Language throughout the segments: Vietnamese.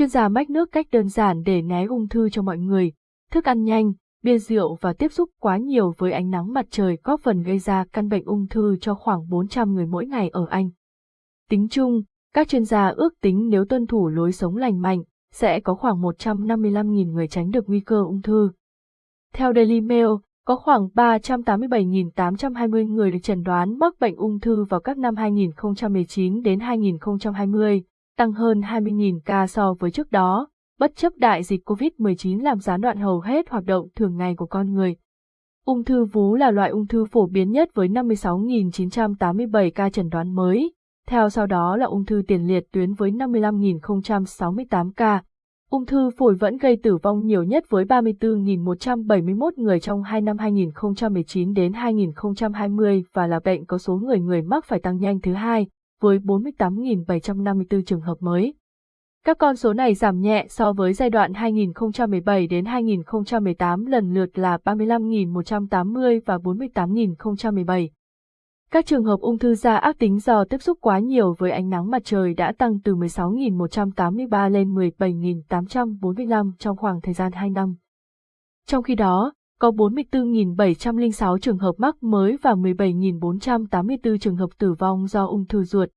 chuyên gia mách nước cách đơn giản để né ung thư cho mọi người, thức ăn nhanh, bia rượu và tiếp xúc quá nhiều với ánh nắng mặt trời góp phần gây ra căn bệnh ung thư cho khoảng 400 người mỗi ngày ở Anh. Tính chung, các chuyên gia ước tính nếu tuân thủ lối sống lành mạnh, sẽ có khoảng 155.000 người tránh được nguy cơ ung thư. Theo Daily Mail, có khoảng 387.820 người được chẩn đoán mắc bệnh ung thư vào các năm 2019 đến 2020, tăng hơn 20.000 ca so với trước đó, bất chấp đại dịch COVID-19 làm gián đoạn hầu hết hoạt động thường ngày của con người. Ung thư vú là loại ung thư phổ biến nhất với 56.987 ca chẩn đoán mới, theo sau đó là ung thư tiền liệt tuyến với 55.068 ca. Ung thư phổi vẫn gây tử vong nhiều nhất với 34.171 người trong hai năm 2019 đến 2020 và là bệnh có số người người mắc phải tăng nhanh thứ hai, với 48.754 trường hợp mới. Các con số này giảm nhẹ so với giai đoạn 2017 đến 2018 lần lượt là 35.180 và 48.017. Các trường hợp ung thư da ác tính do tiếp xúc quá nhiều với ánh nắng mặt trời đã tăng từ 16.183 lên 17.845 trong khoảng thời gian 2 năm. Trong khi đó, có 44.706 trường hợp mắc mới và 17.484 trường hợp tử vong do ung thư ruột.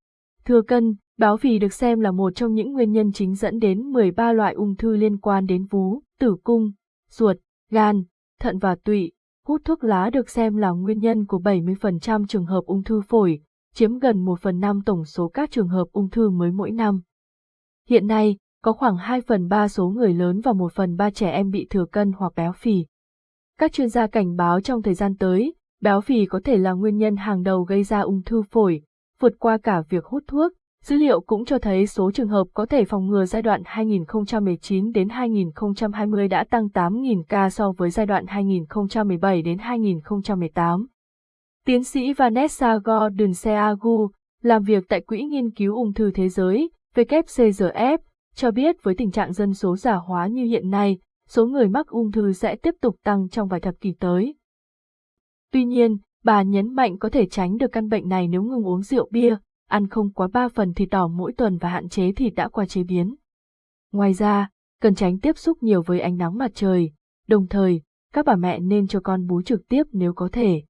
Thừa cân, béo phì được xem là một trong những nguyên nhân chính dẫn đến 13 loại ung thư liên quan đến vú, tử cung, ruột, gan, thận và tụy. Hút thuốc lá được xem là nguyên nhân của 70% trường hợp ung thư phổi, chiếm gần 1 phần 5 tổng số các trường hợp ung thư mới mỗi năm. Hiện nay, có khoảng 2 phần 3 số người lớn và 1 phần 3 trẻ em bị thừa cân hoặc béo phì. Các chuyên gia cảnh báo trong thời gian tới, béo phì có thể là nguyên nhân hàng đầu gây ra ung thư phổi, vượt qua cả việc hút thuốc. Dữ liệu cũng cho thấy số trường hợp có thể phòng ngừa giai đoạn 2019 đến 2020 đã tăng 8.000 ca so với giai đoạn 2017 đến 2018. Tiến sĩ Vanessa Gordon Seagu, làm việc tại Quỹ Nghiên cứu Ung thư Thế giới, WCRF, cho biết với tình trạng dân số già hóa như hiện nay, số người mắc ung thư sẽ tiếp tục tăng trong vài thập kỷ tới. Tuy nhiên, bà nhấn mạnh có thể tránh được căn bệnh này nếu ngừng uống rượu bia, ăn không quá 3 phần thịt đỏ mỗi tuần và hạn chế thịt đã qua chế biến. Ngoài ra, cần tránh tiếp xúc nhiều với ánh nắng mặt trời, đồng thời, các bà mẹ nên cho con bú trực tiếp nếu có thể.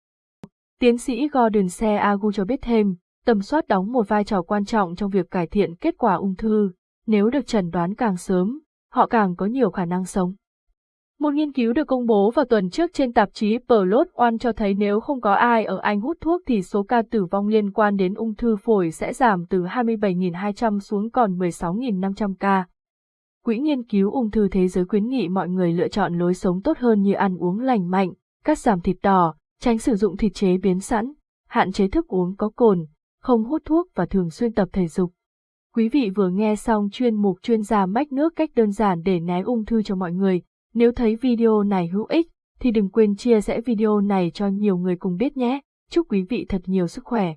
Tiến sĩ Gordon C. Agu cho biết thêm, tầm soát đóng một vai trò quan trọng trong việc cải thiện kết quả ung thư, nếu được chẩn đoán càng sớm, họ càng có nhiều khả năng sống. Một nghiên cứu được công bố vào tuần trước trên tạp chí Plot One cho thấy nếu không có ai ở Anh hút thuốc thì số ca tử vong liên quan đến ung thư phổi sẽ giảm từ 27.200 xuống còn 16.500 ca. Quỹ nghiên cứu ung thư thế giới khuyến nghị mọi người lựa chọn lối sống tốt hơn như ăn uống lành mạnh, cắt giảm thịt đỏ, tránh sử dụng thịt chế biến sẵn, hạn chế thức uống có cồn, không hút thuốc và thường xuyên tập thể dục. Quý vị vừa nghe xong chuyên mục chuyên gia mách nước cách đơn giản để né ung thư cho mọi người. Nếu thấy video này hữu ích, thì đừng quên chia sẻ video này cho nhiều người cùng biết nhé. Chúc quý vị thật nhiều sức khỏe.